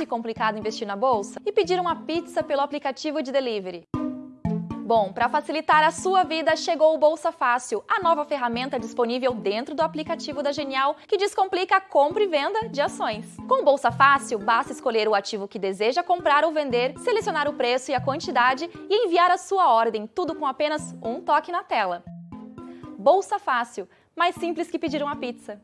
fácil e complicado investir na bolsa? E pedir uma pizza pelo aplicativo de delivery? Bom, para facilitar a sua vida, chegou o Bolsa Fácil, a nova ferramenta disponível dentro do aplicativo da Genial que descomplica a compra e venda de ações. Com o Bolsa Fácil, basta escolher o ativo que deseja comprar ou vender, selecionar o preço e a quantidade e enviar a sua ordem, tudo com apenas um toque na tela. Bolsa Fácil, mais simples que pedir uma pizza.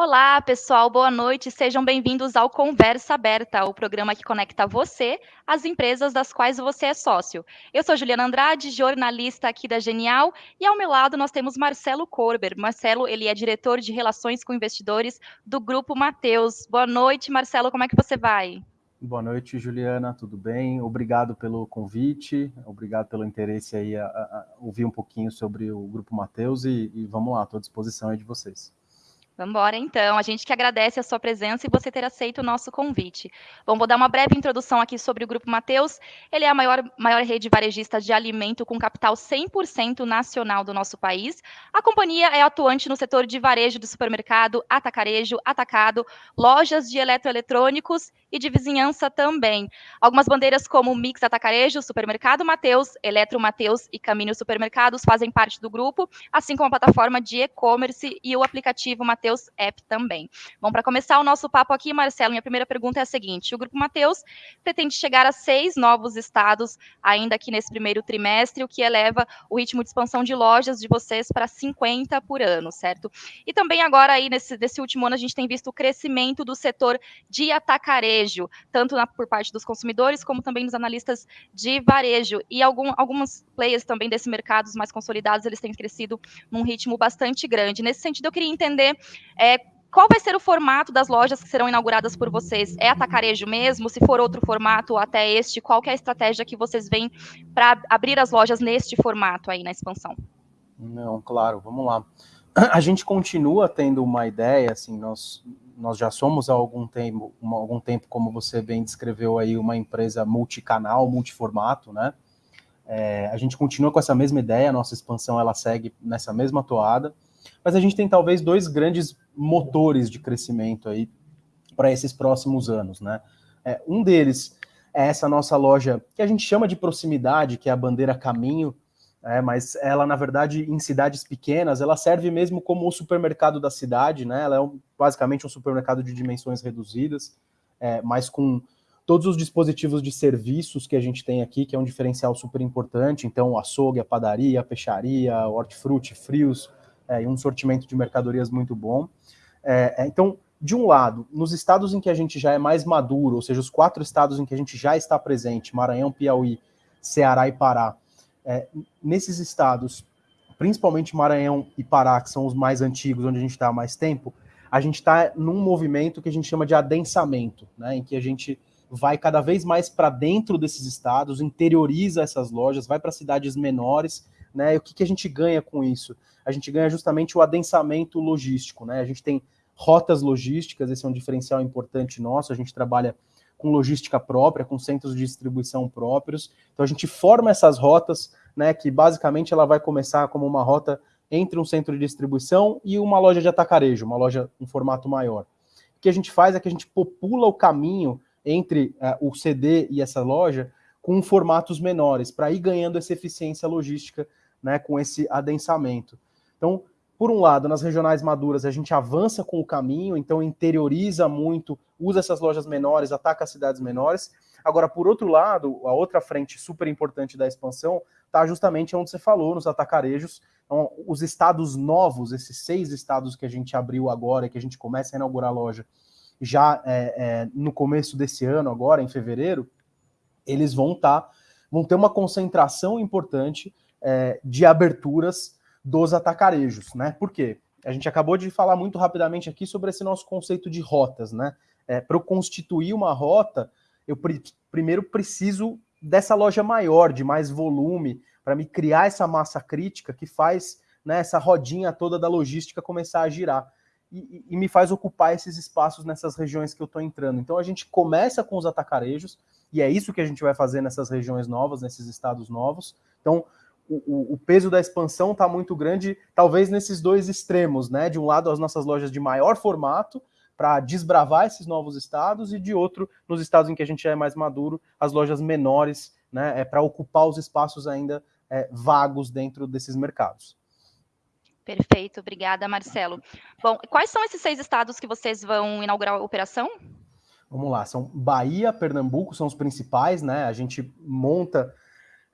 Olá, pessoal, boa noite. Sejam bem-vindos ao Conversa Aberta, o programa que conecta você às empresas das quais você é sócio. Eu sou Juliana Andrade, jornalista aqui da Genial, e ao meu lado nós temos Marcelo Corber. Marcelo, ele é diretor de Relações com Investidores do Grupo Mateus. Boa noite, Marcelo, como é que você vai? Boa noite, Juliana, tudo bem? Obrigado pelo convite, obrigado pelo interesse aí a, a ouvir um pouquinho sobre o Grupo Mateus e, e vamos lá, estou à disposição aí de vocês. Vamos embora, então. A gente que agradece a sua presença e você ter aceito o nosso convite. Bom, vou dar uma breve introdução aqui sobre o Grupo Mateus. Ele é a maior, maior rede varejista de alimento com capital 100% nacional do nosso país. A companhia é atuante no setor de varejo de supermercado, atacarejo, atacado, lojas de eletroeletrônicos e de vizinhança também. Algumas bandeiras como Mix Atacarejo, Supermercado Mateus, Eletro Mateus e Caminho Supermercados fazem parte do grupo, assim como a plataforma de e-commerce e o aplicativo Mateus App também. Bom, para começar o nosso papo aqui, Marcelo, minha primeira pergunta é a seguinte: o Grupo Mateus pretende chegar a seis novos estados ainda aqui nesse primeiro trimestre, o que eleva o ritmo de expansão de lojas de vocês para 50 por ano, certo? E também agora aí nesse, nesse último ano a gente tem visto o crescimento do setor de atacarejo varejo, tanto na, por parte dos consumidores, como também dos analistas de varejo. E algum, algumas players também desse mercado, mais consolidados, eles têm crescido num ritmo bastante grande. Nesse sentido, eu queria entender é, qual vai ser o formato das lojas que serão inauguradas por vocês? É atacarejo mesmo? Se for outro formato até este, qual é a estratégia que vocês veem para abrir as lojas neste formato aí na expansão? Não, claro, vamos lá. A gente continua tendo uma ideia, assim, nós nós já somos há algum tempo, algum tempo, como você bem descreveu aí, uma empresa multicanal, multiformato, né? É, a gente continua com essa mesma ideia, a nossa expansão ela segue nessa mesma toada, mas a gente tem talvez dois grandes motores de crescimento aí para esses próximos anos, né? É, um deles é essa nossa loja que a gente chama de proximidade, que é a bandeira Caminho, é, mas ela, na verdade, em cidades pequenas, ela serve mesmo como o supermercado da cidade, né? Ela é um, basicamente um supermercado de dimensões reduzidas, é, mas com todos os dispositivos de serviços que a gente tem aqui, que é um diferencial super importante, então açougue, a padaria, a peixaria, hortifruti, frios, é, e um sortimento de mercadorias muito bom. É, é, então, de um lado, nos estados em que a gente já é mais maduro, ou seja, os quatro estados em que a gente já está presente, Maranhão, Piauí, Ceará e Pará, é, nesses estados, principalmente Maranhão e Pará, que são os mais antigos, onde a gente está há mais tempo, a gente está num movimento que a gente chama de adensamento, né, em que a gente vai cada vez mais para dentro desses estados, interioriza essas lojas, vai para cidades menores, né? E o que, que a gente ganha com isso? A gente ganha justamente o adensamento logístico, né? A gente tem rotas logísticas, esse é um diferencial importante nosso, a gente trabalha com logística própria, com centros de distribuição próprios. Então a gente forma essas rotas, né, que basicamente ela vai começar como uma rota entre um centro de distribuição e uma loja de atacarejo, uma loja em formato maior. O que a gente faz é que a gente popula o caminho entre uh, o CD e essa loja com formatos menores, para ir ganhando essa eficiência logística né, com esse adensamento. Então, por um lado, nas regionais maduras, a gente avança com o caminho, então interioriza muito, usa essas lojas menores, ataca as cidades menores. Agora, por outro lado, a outra frente super importante da expansão está justamente onde você falou, nos atacarejos. Então, os estados novos, esses seis estados que a gente abriu agora, que a gente começa a inaugurar a loja já é, é, no começo desse ano, agora em fevereiro, eles vão estar, tá, vão ter uma concentração importante é, de aberturas dos atacarejos, né? Por quê? A gente acabou de falar muito rapidamente aqui sobre esse nosso conceito de rotas, né? É, Para eu constituir uma rota, eu pr primeiro preciso dessa loja maior, de mais volume, para me criar essa massa crítica que faz né, essa rodinha toda da logística começar a girar. E, e, me faz ocupar esses espaços nessas regiões que eu estou entrando. Então a gente começa com os atacarejos, e é isso que a gente vai fazer nessas regiões novas, nesses estados novos. Então, o, o peso da expansão está muito grande, talvez nesses dois extremos, né? De um lado, as nossas lojas de maior formato, para desbravar esses novos estados, e de outro, nos estados em que a gente é mais maduro, as lojas menores, né? É para ocupar os espaços ainda é, vagos dentro desses mercados. Perfeito, obrigada, Marcelo. Bom, quais são esses seis estados que vocês vão inaugurar a operação? Vamos lá, são Bahia, Pernambuco, são os principais, né? A gente monta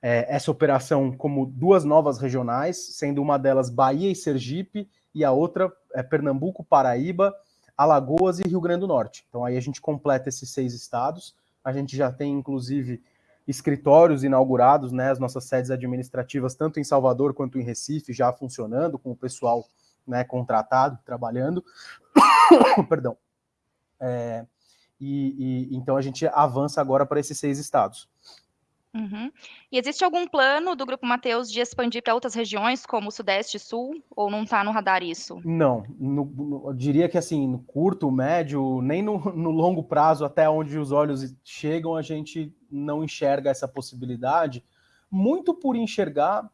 é, essa operação como duas novas regionais, sendo uma delas Bahia e Sergipe, e a outra é Pernambuco, Paraíba, Alagoas e Rio Grande do Norte. Então aí a gente completa esses seis estados. A gente já tem, inclusive, escritórios inaugurados, né, as nossas sedes administrativas, tanto em Salvador quanto em Recife, já funcionando, com o pessoal né, contratado, trabalhando. Perdão. É, e, e, então a gente avança agora para esses seis estados. Uhum. E existe algum plano do Grupo Mateus de expandir para outras regiões, como Sudeste e Sul, ou não está no radar isso? Não, no, no, eu diria que assim, no curto, médio, nem no, no, longo prazo, até onde os olhos chegam, a gente não enxerga essa possibilidade, muito por enxergar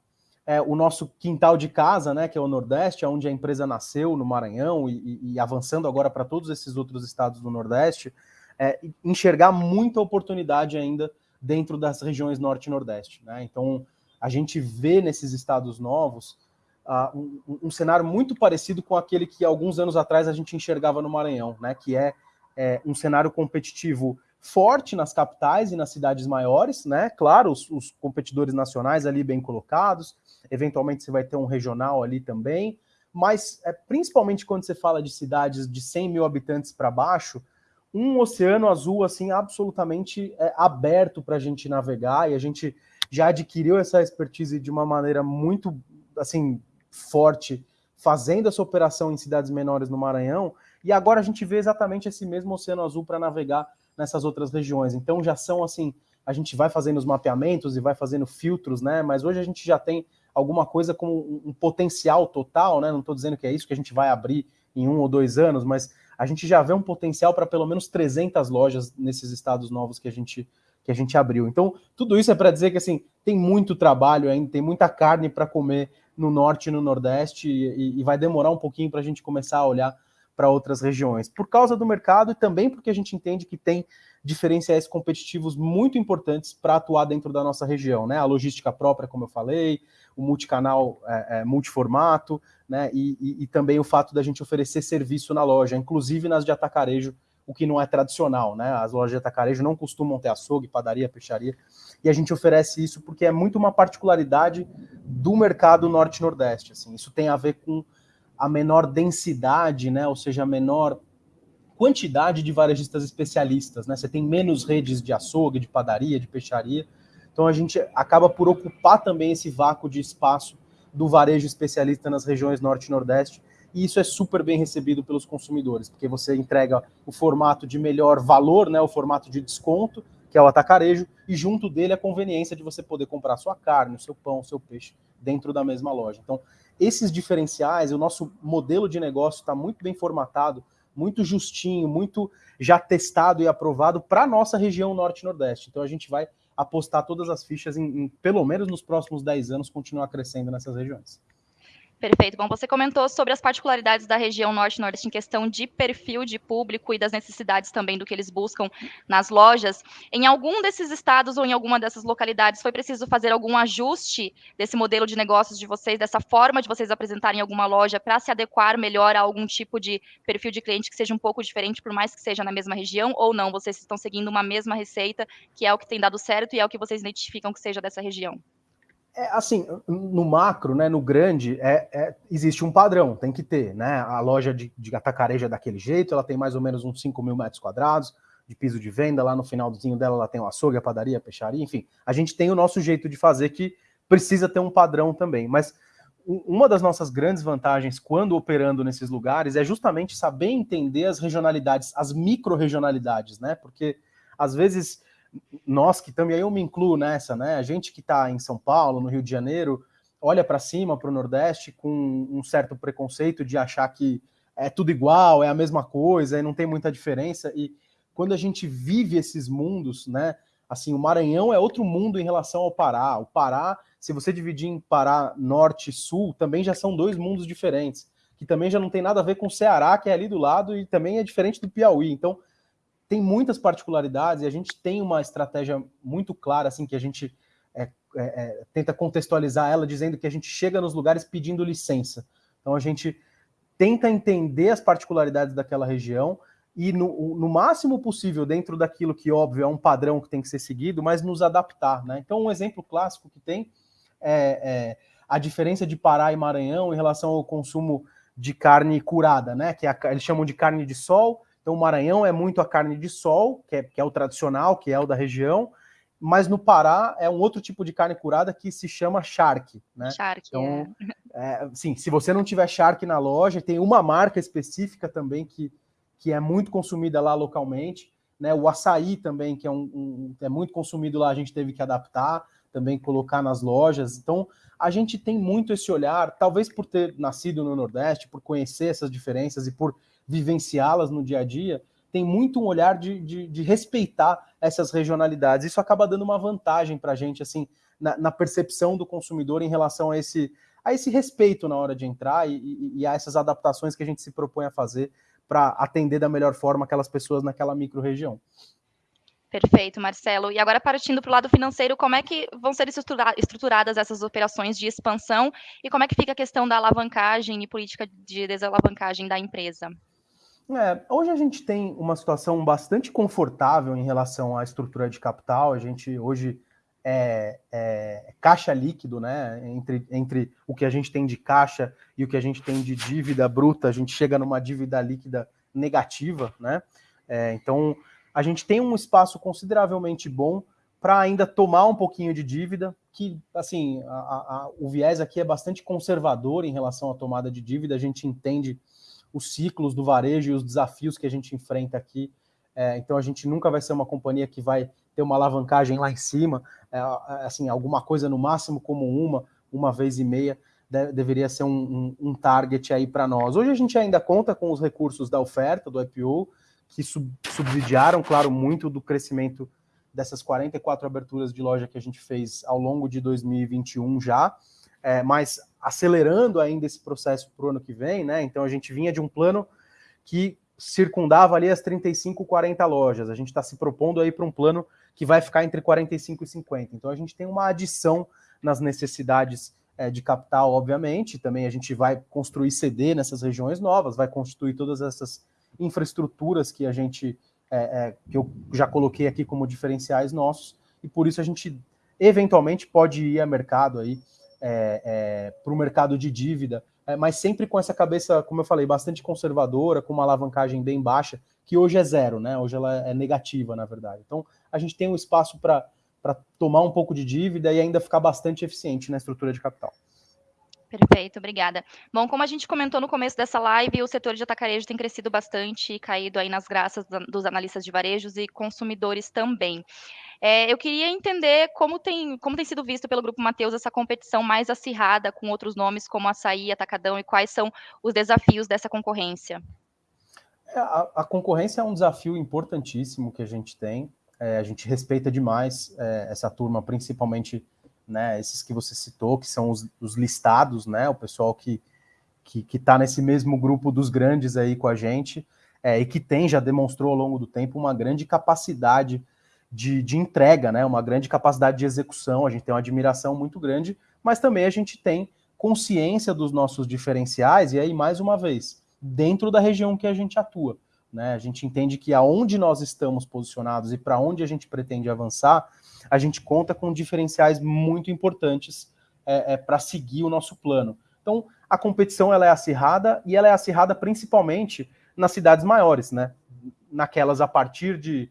é, o nosso quintal de casa, né, que é o Nordeste, onde a empresa nasceu, no Maranhão, e, e avançando agora para todos esses outros estados do Nordeste, é, enxergar muita oportunidade ainda dentro das regiões norte e nordeste. Né? Então, a gente vê nesses estados novos uh, um, um, cenário muito parecido com aquele que alguns anos atrás a gente enxergava no Maranhão, né? que é, é um cenário competitivo forte nas capitais e nas cidades maiores, né? Claro, os, os, competidores nacionais ali bem colocados, eventualmente você vai ter um regional ali também, mas é, principalmente quando você fala de cidades de 100 mil habitantes para baixo, um oceano azul assim absolutamente é, aberto para a gente navegar e a gente já adquiriu essa expertise de uma maneira muito assim forte fazendo essa operação em cidades menores no Maranhão e agora a gente vê exatamente esse mesmo oceano azul para navegar nessas outras regiões. Então já são assim, a gente vai fazendo os mapeamentos e vai fazendo filtros, né? Mas hoje a gente já tem alguma coisa com um, potencial total, né? Não estou dizendo que é isso que a gente vai abrir em um ou dois anos, mas a gente já vê um potencial para pelo menos 300 lojas nesses estados novos que a gente que a gente abriu. Então, tudo isso é para dizer que assim, tem muito trabalho ainda, tem muita carne para comer no norte e no nordeste e, e vai demorar um pouquinho para a gente começar a olhar para outras regiões, por causa do mercado e também porque a gente entende que tem diferenciais competitivos muito importantes para atuar dentro da nossa região, né? A logística própria, como eu falei, o multicanal é, é, multiformato, né? E, e, e, também o fato da gente oferecer serviço na loja, inclusive nas de atacarejo, o que não é tradicional, né? As lojas de atacarejo não costumam ter açougue, padaria, peixaria, e a gente oferece isso porque é muito uma particularidade do mercado norte-nordeste. Assim, isso tem a ver com a menor densidade, né? Ou seja, a menor quantidade de varejistas especialistas, né? Você tem menos redes de açougue, de padaria, de peixaria. Então a gente acaba por ocupar também esse vácuo de espaço do varejo especialista nas regiões norte e nordeste. E isso é super bem recebido pelos consumidores, porque você entrega o formato de melhor valor, né, o formato de desconto, que é o atacarejo, e junto dele a conveniência de você poder comprar sua carne, seu pão, seu peixe dentro da mesma loja. Então, esses diferenciais, o nosso modelo de negócio está muito bem formatado muito justinho, muito já testado e aprovado para a nossa região norte nordeste. Então a gente vai apostar todas as fichas em, em, pelo menos nos próximos 10 anos, continuar crescendo nessas regiões. Perfeito. Bom, você comentou sobre as particularidades da região norte-nordeste em questão de perfil de público e das necessidades também do que eles buscam nas lojas. Em algum desses estados ou em alguma dessas localidades foi preciso fazer algum ajuste desse modelo de negócios de vocês, dessa forma de vocês apresentarem alguma loja para se adequar melhor a algum tipo de perfil de cliente que seja um pouco diferente, por mais que seja na mesma região, ou não? Vocês estão seguindo uma mesma receita, que é o que tem dado certo e é o que vocês identificam que seja dessa região? É, assim, no macro, né, no grande, é, é, existe um padrão, tem que ter, né? A loja de, de é daquele jeito, ela tem mais ou menos uns 5 mil metros quadrados de piso de venda, lá no finalzinho dela ela tem o açougue, a padaria, a peixaria, enfim. A gente tem o nosso jeito de fazer que precisa ter um padrão também, mas uma das nossas grandes vantagens quando operando nesses lugares é justamente saber entender as regionalidades, as micro-regionalidades, né? Porque às vezes nós que também eu me incluo nessa, né? A gente que está em São Paulo, no Rio de Janeiro, olha para cima, para o Nordeste, com um certo preconceito de achar que é tudo igual, é a mesma coisa, e não tem muita diferença. E quando a gente vive esses mundos, né? Assim, o Maranhão é outro mundo em relação ao Pará. O Pará se você dividir em Pará, Norte e Sul, também já são dois mundos diferentes, que também já não tem nada a ver com o Ceará, que é ali do lado, e também é diferente do Piauí. Então, tem muitas particularidades e a gente tem uma estratégia muito clara, assim, que a gente é, é, é, tenta contextualizar ela, dizendo que a gente chega nos lugares pedindo licença. Então, a gente tenta entender as particularidades daquela região, e no, no, máximo possível dentro daquilo que, óbvio, é um padrão que tem que ser seguido, mas nos adaptar. Né? Então, um exemplo clássico que tem é, é, a diferença de Pará e Maranhão em relação ao consumo de carne curada, né? que é a, eles chamam de carne de sol. Então, o Maranhão é muito a carne de sol, que é, que é o tradicional, que é o da região, mas no Pará é um outro tipo de carne curada que se chama charque, né? Charque, então, é. é. sim, se você não tiver charque na loja, tem uma marca específica também que, que é muito consumida lá localmente, né? O açaí também, que é, um, um, é muito consumido lá, a gente teve que adaptar, também colocar nas lojas. Então, a gente tem muito esse olhar, talvez por ter nascido no Nordeste, por conhecer essas diferenças e por vivenciá-las no dia a dia, tem muito um olhar de, de, de respeitar essas regionalidades. Isso acaba dando uma vantagem para a gente, assim, na, na, percepção do consumidor em relação a esse, a esse respeito na hora de entrar e, e, e a essas adaptações que a gente se propõe a fazer para atender da melhor forma aquelas pessoas naquela micro-região. Perfeito, Marcelo. E agora, partindo para o lado financeiro, como é que vão ser estruturadas essas operações de expansão e como é que fica a questão da alavancagem e política de desalavancagem da empresa? É, hoje a gente tem uma situação bastante confortável em relação à estrutura de capital. A gente hoje é, é, caixa líquido, né? Entre, entre o que a gente tem de caixa e o que a gente tem de dívida bruta, a gente chega numa dívida líquida negativa, né? É, então a gente tem um espaço consideravelmente bom para ainda tomar um pouquinho de dívida, que assim a, a, o viés aqui é bastante conservador em relação à tomada de dívida. A gente entende os ciclos do varejo e os desafios que a gente enfrenta aqui. É, então a gente nunca vai ser uma companhia que vai ter uma alavancagem lá em cima, é, assim, alguma coisa no máximo como uma, uma vez e meia, de, deveria ser um, um, um, target aí para nós. Hoje a gente ainda conta com os recursos da oferta, do IPO, que sub, subsidiaram, claro, muito do crescimento dessas 44 aberturas de loja que a gente fez ao longo de 2021 já, é, mas acelerando ainda esse processo para o ano que vem, né? Então a gente vinha de um plano que circundava ali as 35, 40 lojas. A gente está se propondo aí para um plano que vai ficar entre 45 e 50. Então a gente tem uma adição nas necessidades é, de capital, obviamente. Também a gente vai construir CD nessas regiões novas, vai constituir todas essas infraestruturas que a gente é, é, que eu já coloquei aqui como diferenciais nossos, e por isso a gente eventualmente pode ir a mercado aí é, é, para o mercado de dívida, é, mas sempre com essa cabeça, como eu falei, bastante conservadora, com uma alavancagem bem baixa, que hoje é zero, né? Hoje ela é negativa, na verdade. Então, a gente tem um espaço para tomar um pouco de dívida e ainda ficar bastante eficiente na estrutura de capital. Perfeito, obrigada. Bom, como a gente comentou no começo dessa live, o setor de atacarejo tem crescido bastante e caído aí nas graças dos analistas de varejos e consumidores também. É, eu queria entender como tem, como tem sido visto pelo Grupo Mateus essa competição mais acirrada com outros nomes como Açaí, Atacadão e quais são os desafios dessa concorrência. É, a, a, concorrência é um desafio importantíssimo que a gente tem. É, a gente respeita demais é, essa turma, principalmente né, esses que você citou, que são os, os listados, né, o pessoal que que está nesse mesmo grupo dos grandes aí com a gente, é, e que tem, já demonstrou ao longo do tempo, uma grande capacidade de, de entrega, né, uma grande capacidade de execução, a gente tem uma admiração muito grande, mas também a gente tem consciência dos nossos diferenciais, e aí, mais uma vez, dentro da região que a gente atua. Né? A gente entende que aonde nós estamos posicionados e para onde a gente pretende avançar, a gente conta com diferenciais muito importantes é, é, para seguir o nosso plano. Então, a competição ela é acirrada e ela é acirrada principalmente nas cidades maiores, né? Naquelas a partir de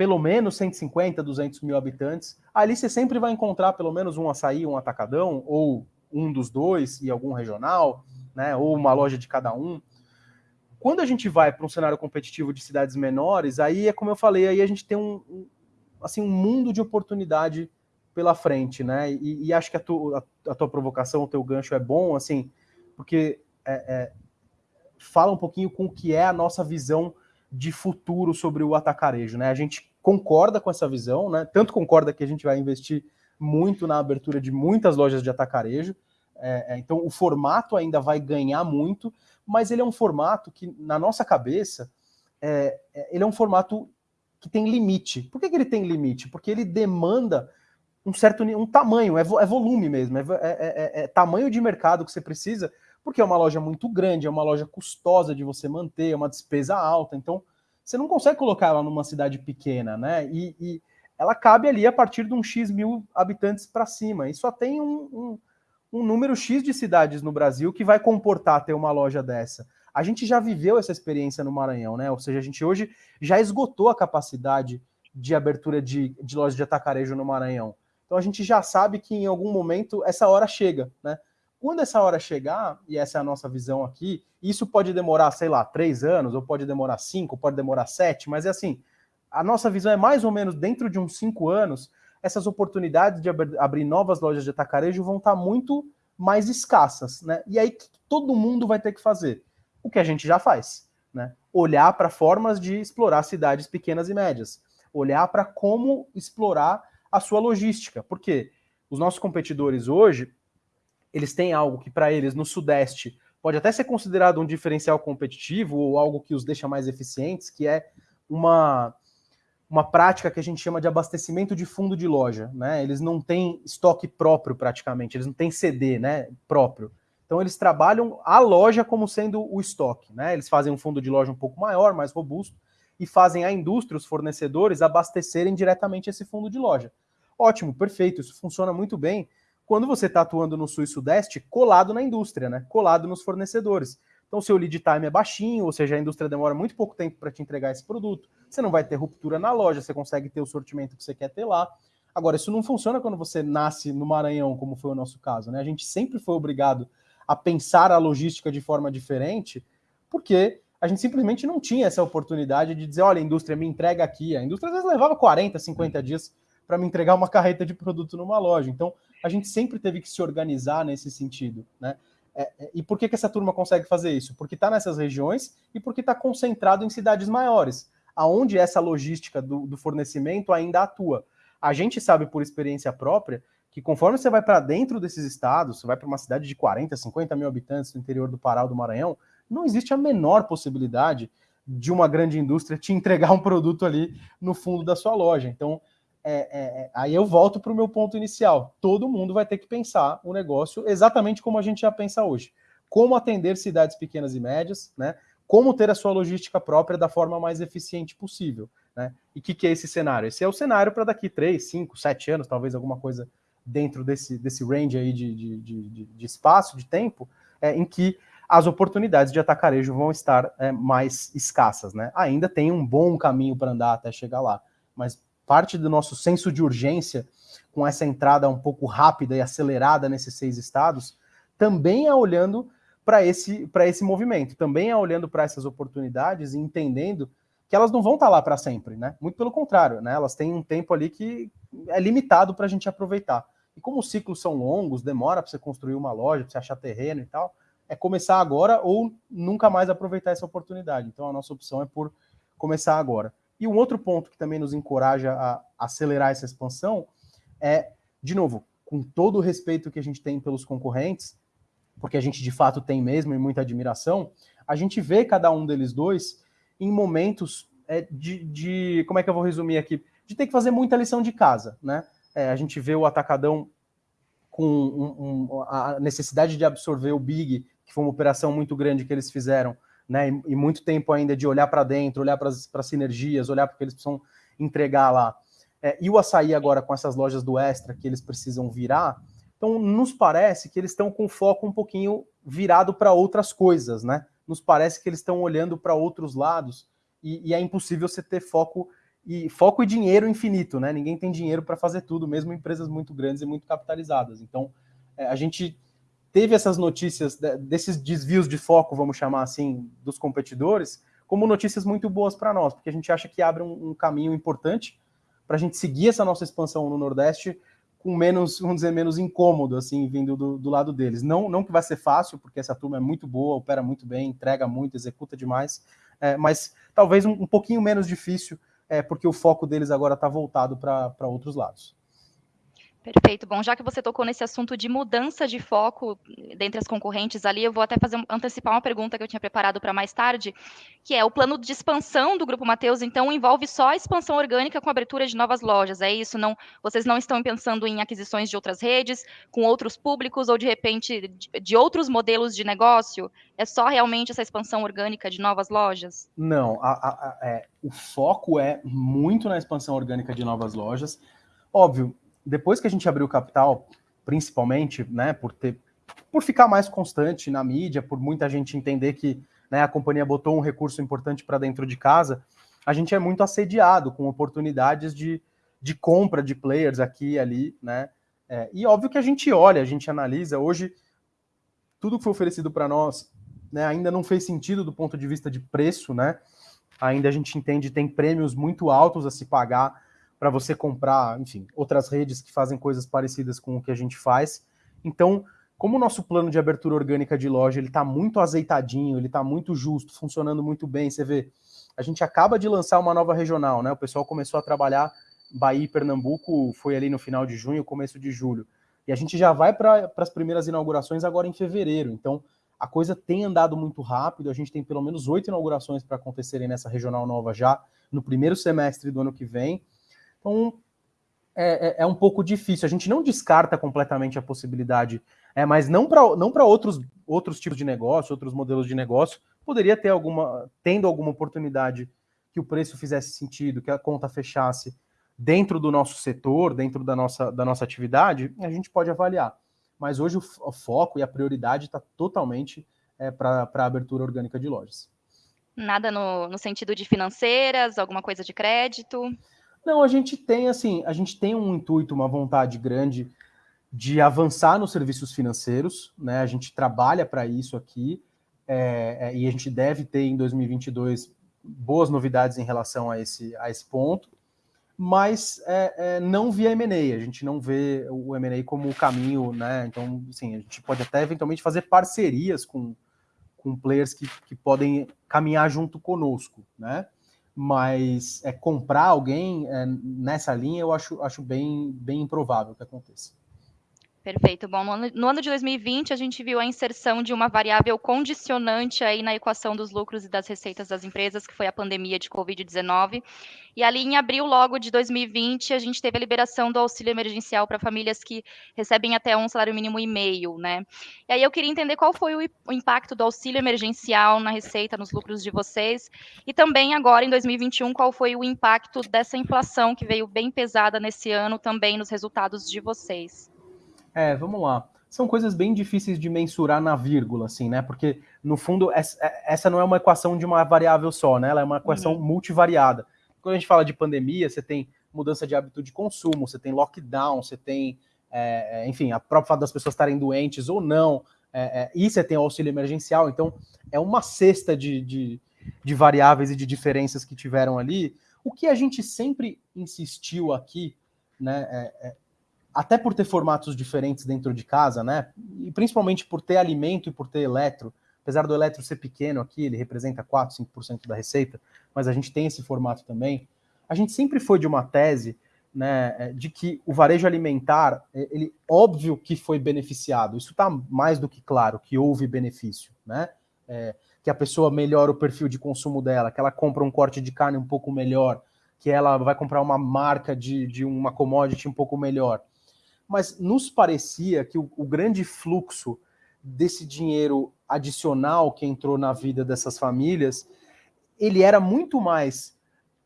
pelo menos 150, 200 mil habitantes. Ali você sempre vai encontrar pelo menos um açaí, um atacadão, ou um dos dois e algum regional, né? Ou uma loja de cada um. Quando a gente vai para um cenário competitivo de cidades menores, aí é como eu falei, aí a gente tem um, um assim, um mundo de oportunidade pela frente, né? E, e acho que a, tu, a, a, tua provocação, o teu gancho é bom, assim, porque é, é, fala um pouquinho com o que é a nossa visão de futuro sobre o atacarejo, né? A gente concorda com essa visão, né? Tanto concorda que a gente vai investir muito na abertura de muitas lojas de atacarejo. É, é, então, o formato ainda vai ganhar muito, mas ele é um formato que, na nossa cabeça, é, é ele é um formato que tem limite. Por que, que ele tem limite? Porque ele demanda um certo um tamanho, é, é volume mesmo, é, é, tamanho de mercado que você precisa, porque é uma loja muito grande, é uma loja custosa de você manter, é uma despesa alta, então você não consegue colocar ela numa cidade pequena, né? E, e ela cabe ali a partir de um X mil habitantes para cima, e só tem um, um, um número X de cidades no Brasil que vai comportar ter uma loja dessa. A gente já viveu essa experiência no Maranhão, né? Ou seja, a gente hoje já esgotou a capacidade de abertura de, de lojas de atacarejo no Maranhão. Então a gente já sabe que em algum momento essa hora chega, né? Quando essa hora chegar, e essa é a nossa visão aqui, isso pode demorar, sei lá, três anos, ou pode demorar cinco, pode demorar sete, mas é assim, a nossa visão é mais ou menos dentro de uns cinco anos, essas oportunidades de abrir novas lojas de atacarejo vão estar muito mais escassas, né? E aí todo mundo vai ter que fazer? o que a gente já faz, né? Olhar para formas de explorar cidades pequenas e médias, olhar para como explorar a sua logística, porque os nossos competidores hoje, eles têm algo que para eles no Sudeste pode até ser considerado um diferencial competitivo ou algo que os deixa mais eficientes, que é uma uma prática que a gente chama de abastecimento de fundo de loja, né? Eles não têm estoque próprio praticamente, eles não têm CD, né, próprio. Então eles trabalham a loja como sendo o estoque, né? Eles fazem um fundo de loja um pouco maior, mais robusto, e fazem a indústria, os fornecedores, abastecerem diretamente esse fundo de loja. Ótimo, perfeito, isso funciona muito bem quando você está atuando no sul e sudeste colado na indústria, né? Colado nos fornecedores. Então, seu lead time é baixinho, ou seja, a indústria demora muito pouco tempo para te entregar esse produto. Você não vai ter ruptura na loja, você consegue ter o sortimento que você quer ter lá. Agora, isso não funciona quando você nasce no Maranhão, como foi o nosso caso, né? A gente sempre foi obrigado a pensar a logística de forma diferente, porque a gente simplesmente não tinha essa oportunidade de dizer, olha, a indústria me entrega aqui. A indústria às vezes levava 40, 50 dias para me entregar uma carreta de produto numa loja. Então, a gente sempre teve que se organizar nesse sentido, né? É, é, e por que, que essa turma consegue fazer isso? Porque está nessas regiões e porque está concentrado em cidades maiores, aonde essa logística do, do fornecimento ainda atua. A gente sabe por experiência própria que conforme você vai para dentro desses estados, você vai para uma cidade de 40, 50 mil habitantes no interior do Pará ou do Maranhão, não existe a menor possibilidade de uma grande indústria te entregar um produto ali no fundo da sua loja. Então, é, é, é aí eu volto para o meu ponto inicial. Todo mundo vai ter que pensar o negócio exatamente como a gente já pensa hoje. Como atender cidades pequenas e médias, né? Como ter a sua logística própria da forma mais eficiente possível. Né? E o que, que é esse cenário? Esse é o cenário para daqui 3, 5, 7 anos, talvez alguma coisa dentro desse, desse range aí de, de, de, de espaço, de tempo, é, em que as oportunidades de atacarejo vão estar é, mais escassas, né? Ainda tem um bom caminho para andar até chegar lá, mas parte do nosso senso de urgência com essa entrada um pouco rápida e acelerada nesses seis estados também é olhando para esse, esse movimento, também é olhando para essas oportunidades e entendendo que elas não vão estar tá lá para sempre, né? Muito pelo contrário, né? Elas têm um tempo ali que é limitado para a gente aproveitar. E como os ciclos são longos, demora para você construir uma loja, para você achar terreno e tal, é começar agora ou nunca mais aproveitar essa oportunidade. Então a nossa opção é por começar agora. E um outro ponto que também nos encoraja a acelerar essa expansão é, de novo, com todo o respeito que a gente tem pelos concorrentes, porque a gente de fato tem mesmo e muita admiração, a gente vê cada um deles dois em momentos é, de, de, como é que eu vou resumir aqui? De ter que fazer muita lição de casa, né? É, a gente vê o Atacadão com um, um, a necessidade de absorver o Big, que foi uma operação muito grande que eles fizeram, né? E, muito tempo ainda de olhar para dentro, olhar para as sinergias, olhar para o que eles precisam entregar lá. É, e o açaí agora com essas lojas do Extra que eles precisam virar. Então, nos parece que eles estão com foco um pouquinho virado para outras coisas, né? Nos parece que eles estão olhando para outros lados e, e é impossível você ter foco e foco e dinheiro infinito, né? Ninguém tem dinheiro para fazer tudo, mesmo empresas muito grandes e muito capitalizadas. Então, é, a gente teve essas notícias desses desvios de foco, vamos chamar assim, dos competidores, como notícias muito boas para nós, porque a gente acha que abre um, um caminho importante para a gente seguir essa nossa expansão no Nordeste com menos, vamos dizer, menos incômodo, assim, vindo do, do, lado deles. Não, não que vai ser fácil, porque essa turma é muito boa, opera muito bem, entrega muito, executa demais, é, mas talvez um, um pouquinho menos difícil é, porque o foco deles agora está voltado para outros lados. Perfeito. Bom, já que você tocou nesse assunto de mudança de foco dentre as concorrentes ali, eu vou até fazer antecipar uma pergunta que eu tinha preparado para mais tarde, que é o plano de expansão do Grupo Mateus, então envolve só a expansão orgânica com abertura de novas lojas. É isso? Não, vocês não estão pensando em aquisições de outras redes, com outros públicos ou de repente de, de outros modelos de negócio? É só realmente essa expansão orgânica de novas lojas? Não, a, a, a, é, o foco é muito na expansão orgânica de novas lojas. Óbvio, depois que a gente abriu o capital, principalmente, né, por ter por ficar mais constante na mídia, por muita gente entender que né, a companhia botou um recurso importante para dentro de casa, a gente é muito assediado com oportunidades de, de compra de players aqui e ali, né? É, e óbvio que a gente olha, a gente analisa. Hoje, tudo que foi oferecido para nós né, ainda não fez sentido do ponto de vista de preço, né? Ainda a gente entende tem prêmios muito altos a se pagar para você comprar, enfim, outras redes que fazem coisas parecidas com o que a gente faz. Então, como o nosso plano de abertura orgânica de loja ele está muito azeitadinho, ele está muito justo, funcionando muito bem, você vê, a gente acaba de lançar uma nova regional, né? O pessoal começou a trabalhar Bahia e Pernambuco, foi ali no final de junho, começo de julho. E a gente já vai para as primeiras inaugurações agora em fevereiro. Então, a coisa tem andado muito rápido. A gente tem pelo menos oito inaugurações para acontecerem nessa regional nova já no primeiro semestre do ano que vem. Então, é, é, é, um pouco difícil. A gente não descarta completamente a possibilidade, é, mas não para não outros, outros tipos de negócio, outros modelos de negócio. Poderia ter alguma, tendo alguma oportunidade que o preço fizesse sentido, que a conta fechasse dentro do nosso setor, dentro da nossa, da nossa atividade, a gente pode avaliar. Mas hoje o, o foco e a prioridade está totalmente é, para a abertura orgânica de lojas. Nada no, no sentido de financeiras, alguma coisa de crédito? Não, a gente tem assim, a gente tem um intuito, uma vontade grande de avançar nos serviços financeiros, né? A gente trabalha para isso aqui é, é, e a gente deve ter em 2022 boas novidades em relação a esse, a esse ponto, mas é, é não via M&A, a gente não vê o M&A como o caminho, né? Então, assim, a gente pode até eventualmente fazer parcerias com, com players que, que podem caminhar junto conosco, né? Mas é, comprar alguém é, nessa linha eu acho, acho bem, bem improvável que aconteça. Perfeito. Bom, no ano, no ano, de 2020, a gente viu a inserção de uma variável condicionante aí na equação dos lucros e das receitas das empresas, que foi a pandemia de Covid-19. E ali, em abril logo de 2020, a gente teve a liberação do auxílio emergencial para famílias que recebem até um salário mínimo e meio, né? E aí eu queria entender qual foi o impacto do auxílio emergencial na receita, nos lucros de vocês. E também agora, em 2021, qual foi o impacto dessa inflação que veio bem pesada nesse ano também nos resultados de vocês. É, vamos lá. São coisas bem difíceis de mensurar na vírgula, assim, né? Porque, no fundo, essa não é uma equação de uma variável só, né? Ela é uma equação uhum. multivariada. Quando a gente fala de pandemia, você tem mudança de hábito de consumo, você tem lockdown, você tem, é, é enfim, a própria fato das pessoas estarem doentes ou não, é, é, e você tem o auxílio emergencial. Então, é uma cesta de, de, de variáveis e de diferenças que tiveram ali. O que a gente sempre insistiu aqui, né, é, é até por ter formatos diferentes dentro de casa, né? E principalmente por ter alimento e por ter eletro. Apesar do eletro ser pequeno aqui, ele representa 4, 5% da receita, mas a gente tem esse formato também. A gente sempre foi de uma tese né, é, de que o varejo alimentar, é, ele óbvio que foi beneficiado. Isso está mais do que claro que houve benefício, né? É, que a pessoa melhora o perfil de consumo dela, que ela compra um corte de carne um pouco melhor, que ela vai comprar uma marca de, de uma commodity um pouco melhor mas nos parecia que o, o grande fluxo desse dinheiro adicional que entrou na vida dessas famílias, ele era muito mais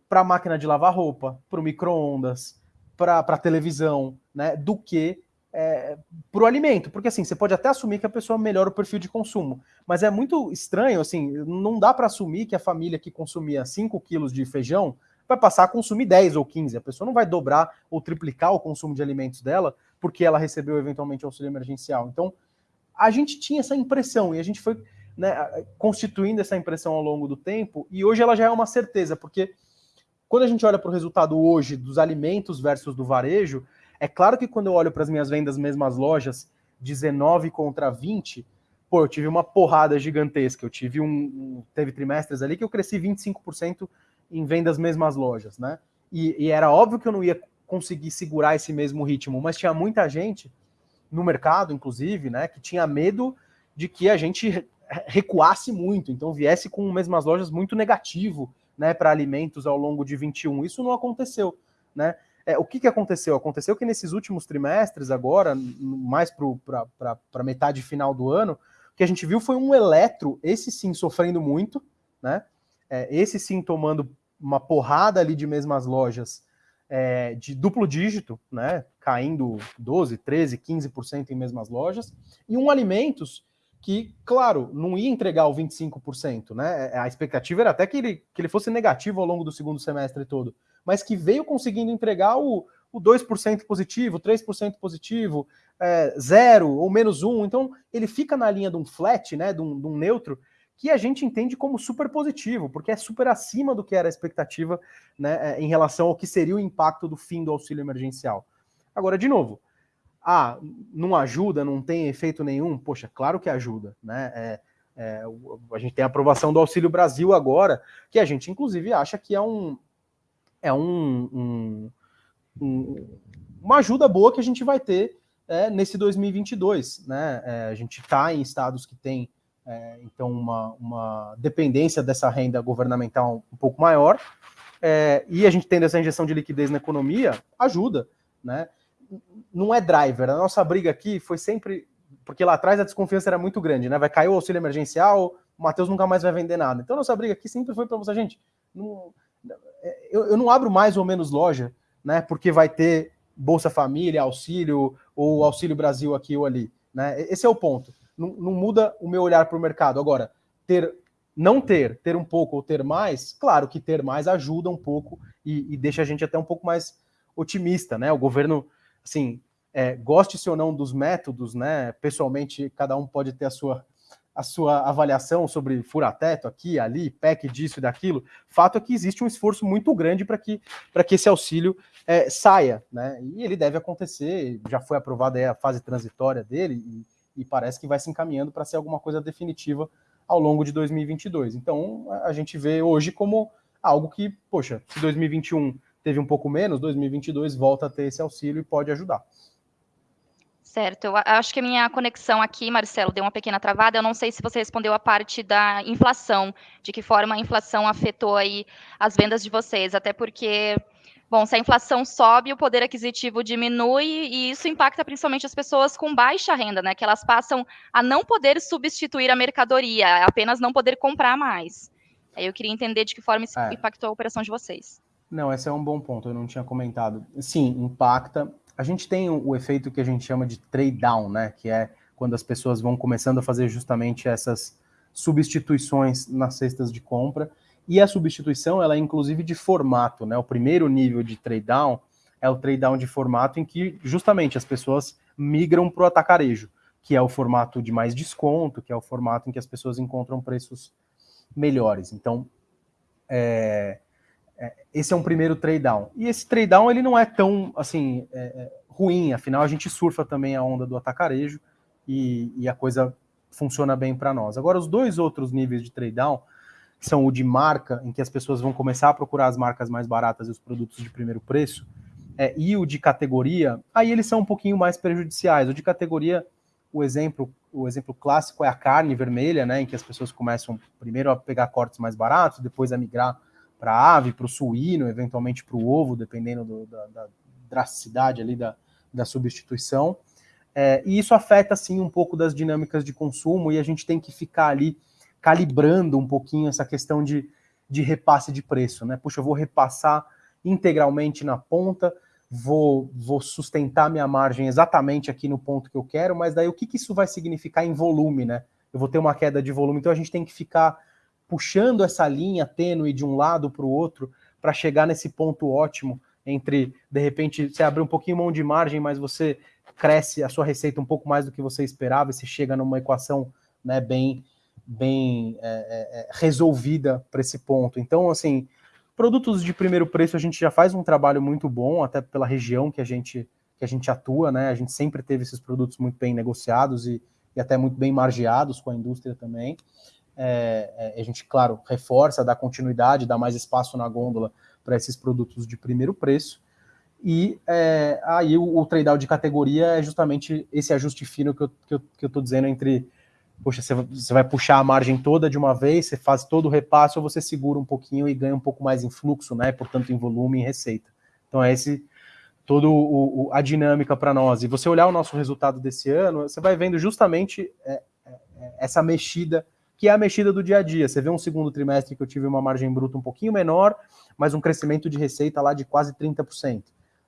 para a máquina de lavar roupa, para o micro-ondas, para a televisão, né, do que é, para o alimento. Porque assim, você pode até assumir que a pessoa melhora o perfil de consumo, mas é muito estranho, assim, não dá para assumir que a família que consumia 5 quilos de feijão vai passar a consumir 10 ou 15. A pessoa não vai dobrar ou triplicar o consumo de alimentos dela porque ela recebeu eventualmente auxílio emergencial. Então, a gente tinha essa impressão e a gente foi né, constituindo essa impressão ao longo do tempo e hoje ela já é uma certeza, porque quando a gente olha para o resultado hoje dos alimentos versus do varejo, é claro que quando eu olho para as minhas vendas mesmas lojas, 19 contra 20, pô, eu tive uma porrada gigantesca. Eu tive um. Teve trimestres ali que eu cresci 25% em vendas mesmas lojas, né? E, e, era óbvio que eu não ia conseguir segurar esse mesmo ritmo, mas tinha muita gente no mercado, inclusive, né, que tinha medo de que a gente recuasse muito, então viesse com mesmas lojas muito negativo, né, para alimentos ao longo de 21. Isso não aconteceu, né? É, o que, que aconteceu? Aconteceu que nesses últimos trimestres, agora, mais para metade final do ano, o que a gente viu foi um eletro, esse sim sofrendo muito, né? É, esse sim tomando uma porrada ali de mesmas lojas é, de duplo dígito, né? Caindo 12, 13, 15% em mesmas lojas, e um alimentos que, claro, não ia entregar o 25%, né? É, a expectativa era até que ele, que ele fosse negativo ao longo do segundo semestre todo mas que veio conseguindo entregar o, o 2% positivo, 3% positivo, é, zero ou menos um. Então, ele fica na linha de um flat, né, de um, de um neutro, que a gente entende como super positivo, porque é super acima do que era a expectativa né, é, em relação ao que seria o impacto do fim do auxílio emergencial. Agora, de novo, ah, não ajuda, não tem efeito nenhum? Poxa, claro que ajuda, né? É, é, a gente tem a aprovação do Auxílio Brasil agora, que a gente inclusive acha que é um, é um, um, um, uma ajuda boa que a gente vai ter é, nesse 2022. Né? É, a gente está em estados que têm, é, então, uma, uma dependência dessa renda governamental um pouco maior, é, e a gente tendo essa injeção de liquidez na economia, ajuda. Né? Não é driver. A nossa briga aqui foi sempre. Porque lá atrás a desconfiança era muito grande, né? Vai cair o auxílio emergencial, o Matheus nunca mais vai vender nada. Então, a nossa briga aqui sempre foi para você, gente. Não, eu, eu não abro mais ou menos loja, né? Porque vai ter Bolsa Família, auxílio ou Auxílio Brasil aqui ou ali. Né? Esse é o ponto. Não, não muda o meu olhar para o mercado. Agora, ter, não ter, ter um pouco ou ter mais, claro que ter mais ajuda um pouco e, e deixa a gente até um pouco mais otimista, né? O governo, assim, é, goste-se ou não dos métodos, né? Pessoalmente, cada um pode ter a sua a sua avaliação sobre fura-teto aqui, ali, PEC disso e daquilo, fato é que existe um esforço muito grande para que, que esse auxílio é, saia, né? E ele deve acontecer, já foi aprovada a fase transitória dele e, e parece que vai se encaminhando para ser alguma coisa definitiva ao longo de 2022. Então, a gente vê hoje como algo que, poxa, se 2021 teve um pouco menos, 2022 volta a ter esse auxílio e pode ajudar. Certo, eu acho que a minha conexão aqui, Marcelo, deu uma pequena travada. Eu não sei se você respondeu a parte da inflação, de que forma a inflação afetou aí as vendas de vocês, até porque, bom, se a inflação sobe, o poder aquisitivo diminui e isso impacta principalmente as pessoas com baixa renda, né? Que elas passam a não poder substituir a mercadoria, apenas não poder comprar mais. Aí eu queria entender de que forma isso é. impactou a operação de vocês. Não, esse é um bom ponto, eu não tinha comentado. Sim, impacta a gente tem o efeito que a gente chama de trade down, né? Que é quando as pessoas vão começando a fazer justamente essas substituições nas cestas de compra. E a substituição, ela é inclusive de formato, né? O primeiro nível de trade down é o trade down de formato em que justamente as pessoas migram para o atacarejo, que é o formato de mais desconto, que é o formato em que as pessoas encontram preços melhores. Então, é, é, esse é um primeiro trade down. E esse trade down ele não é tão assim é, é, ruim, afinal a gente surfa também a onda do atacarejo e, e a coisa funciona bem para nós. Agora, os dois outros níveis de trade down são o de marca, em que as pessoas vão começar a procurar as marcas mais baratas e os produtos de primeiro preço, é, e o de categoria, aí eles são um pouquinho mais prejudiciais. O de categoria, o exemplo, o exemplo clássico é a carne vermelha, né, em que as pessoas começam primeiro a pegar cortes mais baratos, depois a migrar para a ave, para o suíno, eventualmente para o ovo, dependendo do, da, da, drasticidade ali da, da substituição. É, e isso afeta, sim, um pouco das dinâmicas de consumo e a gente tem que ficar ali calibrando um pouquinho essa questão de, de repasse de preço, né? Puxa, eu vou repassar integralmente na ponta, vou, vou sustentar minha margem exatamente aqui no ponto que eu quero, mas daí o que, que isso vai significar em volume, né? Eu vou ter uma queda de volume, então a gente tem que ficar puxando essa linha tênue de um lado para o outro para chegar nesse ponto ótimo entre, de repente, você abre um pouquinho mão de margem, mas você cresce a sua receita um pouco mais do que você esperava e você chega numa equação né, bem, bem é, é, é resolvida para esse ponto. Então, assim, produtos de primeiro preço a gente já faz um trabalho muito bom, até pela região que a gente, que a gente atua, né? A gente sempre teve esses produtos muito bem negociados e, e até muito bem margeados com a indústria também. É, é, a gente, claro, reforça, dá continuidade, dá mais espaço na gôndola para esses produtos de primeiro preço. E é, aí o, o trade-out de categoria é justamente esse ajuste fino que eu estou que eu, que eu dizendo entre, poxa, você, vai puxar a margem toda de uma vez, você faz todo o repasse, ou você segura um pouquinho e ganha um pouco mais em fluxo, né? Portanto, em volume e receita. Então é esse toda a dinâmica para nós. E você olhar o nosso resultado desse ano, você vai vendo justamente é, é, essa mexida, que é a mexida do dia a dia. Você vê um segundo trimestre que eu tive uma margem bruta um pouquinho menor, mas um crescimento de receita lá de quase 30%.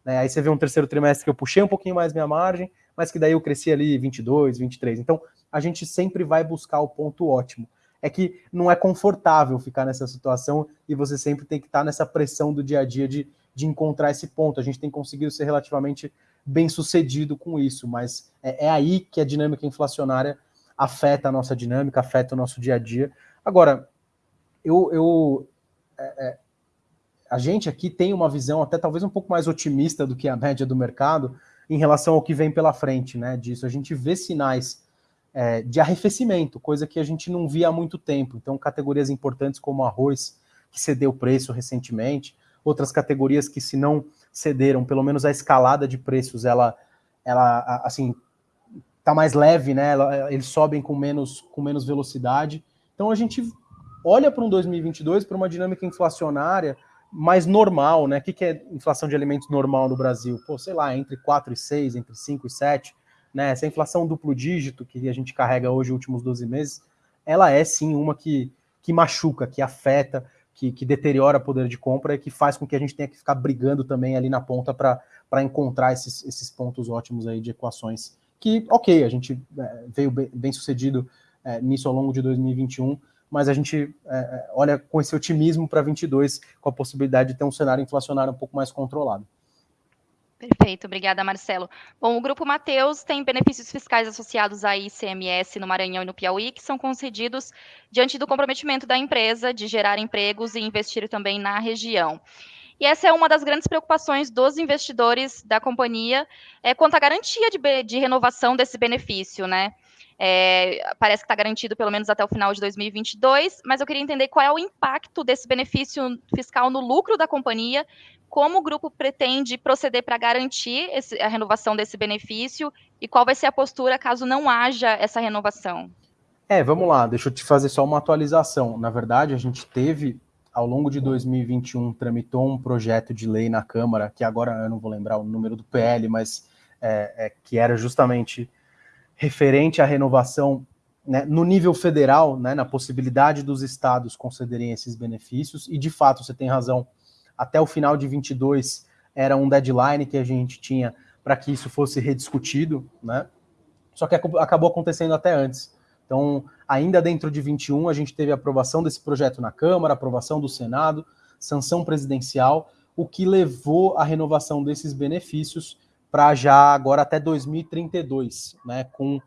Né? Aí você vê um terceiro trimestre que eu puxei um pouquinho mais minha margem, mas que daí eu cresci ali 22, 23. Então, a gente sempre vai buscar o ponto ótimo. É que não é confortável ficar nessa situação e você sempre tem que estar nessa pressão do dia a dia de de encontrar esse ponto. A gente tem conseguido ser relativamente bem sucedido com isso, mas é, é aí que a dinâmica inflacionária afeta a nossa dinâmica, afeta o nosso dia a dia. Agora, eu, eu é, é, a gente aqui tem uma visão até talvez um pouco mais otimista do que a média do mercado em relação ao que vem pela frente, né? Disso a gente vê sinais é, de arrefecimento, coisa que a gente não via há muito tempo. Então, categorias importantes como arroz, que cedeu preço recentemente, outras categorias que se não cederam, pelo menos a escalada de preços, ela, ela assim, tá mais leve, né? Eles sobem com menos, com menos velocidade. Então a gente olha para um 2022 para uma dinâmica inflacionária mais normal, né? O que, que é inflação de alimentos normal no Brasil? Pô, sei lá, entre 4 e 6, entre 5 e 7, né? Essa inflação duplo dígito que a gente carrega hoje, últimos 12 meses, ela é sim uma que, que machuca, que afeta, que, que deteriora o poder de compra e que faz com que a gente tenha que ficar brigando também ali na ponta para encontrar esses, esses pontos ótimos aí de equações que, ok, a gente é, veio bem, bem sucedido é, nisso ao longo de 2021, mas a gente é, é, olha com esse otimismo para 22, com a possibilidade de ter um cenário inflacionário um pouco mais controlado. Perfeito, obrigada, Marcelo. Bom, o Grupo Mateus tem benefícios fiscais associados à ICMS no Maranhão e no Piauí, que são concedidos diante do comprometimento da empresa de gerar empregos e investir também na região. E essa é uma das grandes preocupações dos investidores da companhia, é, quanto à garantia de, de renovação desse benefício, né? É, parece que está garantido pelo menos até o final de 2022, mas eu queria entender qual é o impacto desse benefício fiscal no lucro da companhia, como o grupo pretende proceder para garantir esse, a renovação desse benefício e qual vai ser a postura caso não haja essa renovação. É, vamos lá, deixa eu te fazer só uma atualização. Na verdade, a gente teve, ao longo de 2021, tramitou um projeto de lei na Câmara, que agora eu não vou lembrar o número do PL, mas é, é, que era justamente referente à renovação né, no nível federal, né, na possibilidade dos estados concederem esses benefícios, e de fato você tem razão, até o final de 22 era um deadline que a gente tinha para que isso fosse rediscutido, né? Só que acabou acontecendo até antes. Então, ainda dentro de 21, a gente teve a aprovação desse projeto na Câmara, aprovação do Senado, sanção presidencial, o que levou à renovação desses benefícios para já agora até 2032, né, com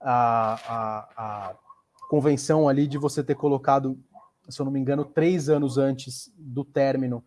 a, a, a, convenção ali de você ter colocado, se eu não me engano, três anos antes do término,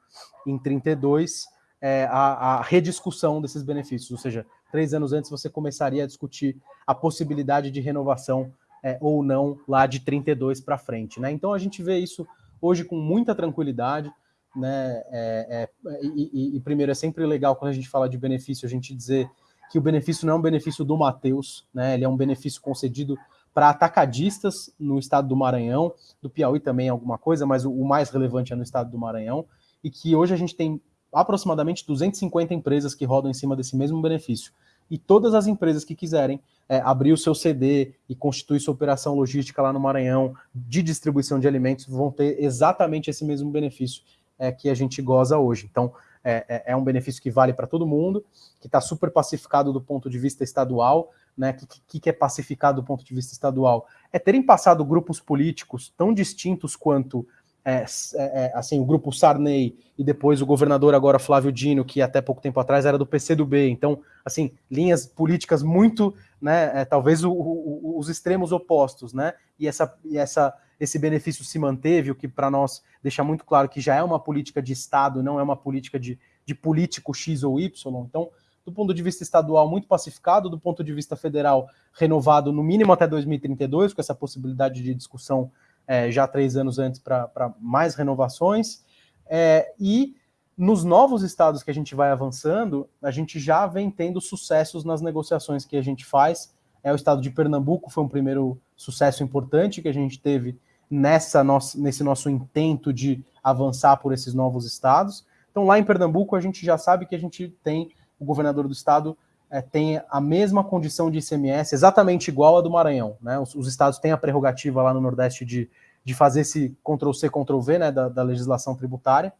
em 32, é, a, a rediscussão desses benefícios, ou seja, três anos antes você começaria a discutir a possibilidade de renovação é, ou não lá de 32 para frente. Né? Então a gente vê isso hoje com muita tranquilidade né? É, é, e, e, primeiro, é sempre legal quando a gente fala de benefício, a gente dizer que o benefício não é um benefício do Mateus, né? Ele é um benefício concedido para atacadistas no estado do Maranhão, do Piauí também alguma coisa, mas o, o, mais relevante é no estado do Maranhão, e que hoje a gente tem aproximadamente 250 empresas que rodam em cima desse mesmo benefício. E todas as empresas que quiserem é, abrir o seu CD e constituir sua operação logística lá no Maranhão de distribuição de alimentos vão ter exatamente esse mesmo benefício é, que a gente goza hoje. Então, é, é, é um benefício que vale para todo mundo, que está super pacificado do ponto de vista estadual. Né? O que, que é pacificado do ponto de vista estadual? É terem passado grupos políticos tão distintos quanto é, é, é, assim, o grupo Sarney e depois o governador agora Flávio Dino, que até pouco tempo atrás era do PCdoB. Então, assim, linhas políticas muito, né, é, talvez o, o, os extremos opostos, né? E essa, e essa esse benefício se manteve, o que para nós deixa muito claro que já é uma política de Estado, não é uma política de, de político X ou Y. Então, do ponto de vista estadual, muito pacificado, do ponto de vista federal, renovado no mínimo até 2032, com essa possibilidade de discussão é, já três anos antes para mais renovações. É, e nos novos estados que a gente vai avançando, a gente já vem tendo sucessos nas negociações que a gente faz. É o estado de Pernambuco foi um primeiro sucesso importante que a gente teve nessa nossa, nesse nosso intento de avançar por esses novos estados. Então, lá em Pernambuco, a gente já sabe que a gente tem o governador do estado é, tem a mesma condição de ICMS, exatamente igual a do Maranhão. Né? Os, os estados têm a prerrogativa lá no Nordeste de, de fazer esse Ctrl-C, Ctrl-V né, da, da legislação tributária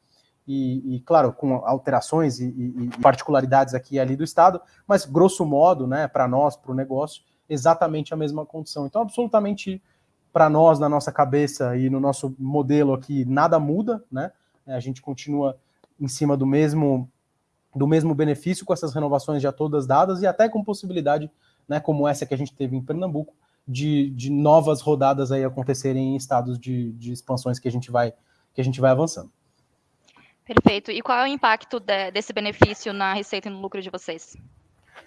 e, e, claro, com alterações e, e, particularidades aqui e ali do Estado, mas grosso modo, né, para nós, para o negócio, exatamente a mesma condição. Então, absolutamente para nós, na nossa cabeça e no nosso modelo aqui, nada muda, né? A gente continua em cima do mesmo do mesmo benefício com essas renovações já todas dadas e até com possibilidade, né, como essa que a gente teve em Pernambuco, de, de novas rodadas aí acontecerem em estados de, de expansões que a gente vai que a gente vai avançando. Perfeito. E qual é o impacto de, desse benefício na receita e no lucro de vocês?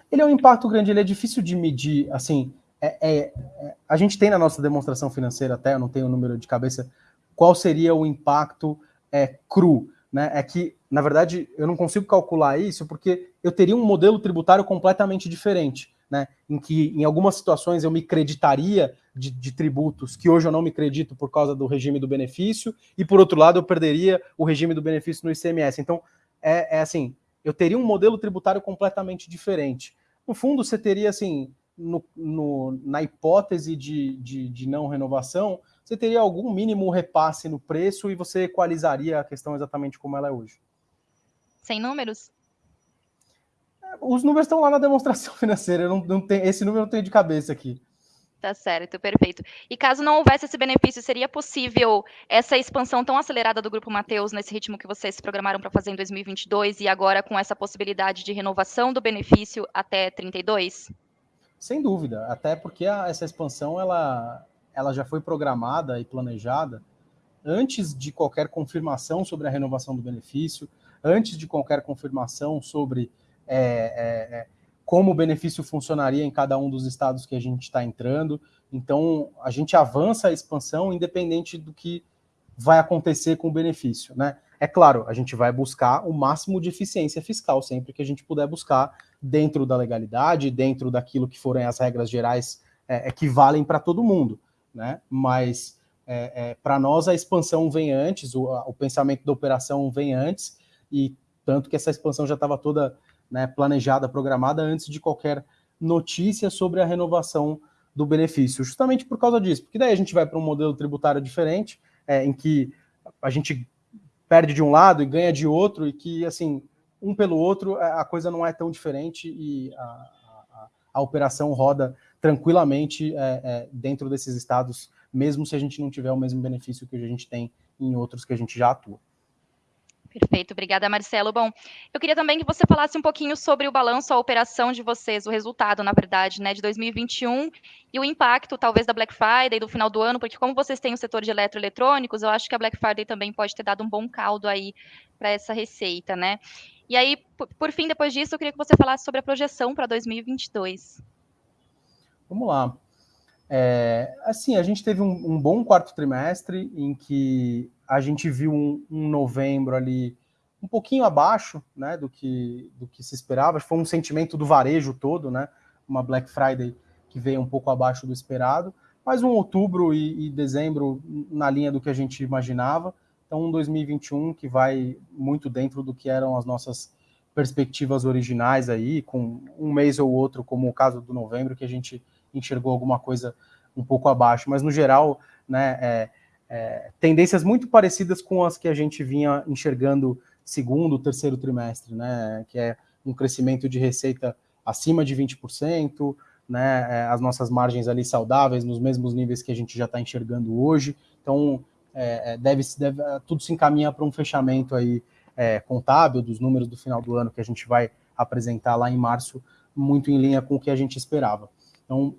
Ele é um impacto grande, ele é difícil de medir, assim, é, é, é, a gente tem na nossa demonstração financeira até, eu não tenho o número de cabeça, qual seria o impacto é, cru, né? É que, na verdade, eu não consigo calcular isso porque eu teria um modelo tributário completamente diferente né, em que em algumas situações eu me creditaria de, de, tributos que hoje eu não me credito por causa do regime do benefício, e por outro lado eu perderia o regime do benefício no ICMS. Então, é, é assim, eu teria um modelo tributário completamente diferente. No fundo, você teria assim, no, no, na hipótese de, de, de, não renovação, você teria algum mínimo repasse no preço e você equalizaria a questão exatamente como ela é hoje. Sem números? os números estão lá na demonstração financeira, eu não, não tenho, esse número eu não tenho de cabeça aqui. Tá certo, perfeito. E caso não houvesse esse benefício, seria possível essa expansão tão acelerada do Grupo Mateus nesse ritmo que vocês programaram para fazer em 2022 e agora com essa possibilidade de renovação do benefício até 32? Sem dúvida, até porque a, essa expansão ela, ela já foi programada e planejada antes de qualquer confirmação sobre a renovação do benefício, antes de qualquer confirmação sobre é, é, é, como o benefício funcionaria em cada um dos estados que a gente está entrando. Então, a gente avança a expansão independente do que vai acontecer com o benefício, né? É claro, a gente vai buscar o máximo de eficiência fiscal sempre que a gente puder buscar dentro da legalidade, dentro daquilo que forem as regras gerais é, é que valem para todo mundo, né? Mas é, é, para nós a expansão vem antes, o, o pensamento da operação vem antes, e tanto que essa expansão já estava toda né, planejada, programada antes de qualquer notícia sobre a renovação do benefício, justamente por causa disso, porque daí a gente vai para um modelo tributário diferente, é, em que a gente perde de um lado e ganha de outro, e que, assim, um pelo outro, a coisa não é tão diferente e a, a, a operação roda tranquilamente é, é, dentro desses estados, mesmo se a gente não tiver o mesmo benefício que a gente tem em outros que a gente já atua. Perfeito, obrigada, Marcelo. Bom, eu queria também que você falasse um pouquinho sobre o balanço, a operação de vocês, o resultado, na verdade, né, de 2021 e o impacto, talvez, da Black Friday, do final do ano, porque como vocês têm o setor de eletroeletrônicos, eu acho que a Black Friday também pode ter dado um bom caldo aí para essa receita, né? E aí, por, fim, depois disso, eu queria que você falasse sobre a projeção para 2022. Vamos lá. É, assim, a gente teve um, um, bom quarto trimestre em que a gente viu um, um, novembro ali um pouquinho abaixo né, do, que, do que se esperava. Foi um sentimento do varejo todo, né? Uma Black Friday que veio um pouco abaixo do esperado, mas um outubro e, e dezembro na linha do que a gente imaginava. Então, um 2021 que vai muito dentro do que eram as nossas perspectivas originais aí, com um mês ou outro, como o caso do novembro, que a gente enxergou alguma coisa um pouco abaixo. Mas, no geral, né, é, é, tendências muito parecidas com as que a gente vinha enxergando segundo, terceiro trimestre, né, que é um crescimento de receita acima de 20%, né, é, as nossas margens ali saudáveis, nos mesmos níveis que a gente já está enxergando hoje. Então, é, é deve, deve, tudo se encaminha para um fechamento aí é, contábil dos números do final do ano que a gente vai apresentar lá em março, muito em linha com o que a gente esperava. Então,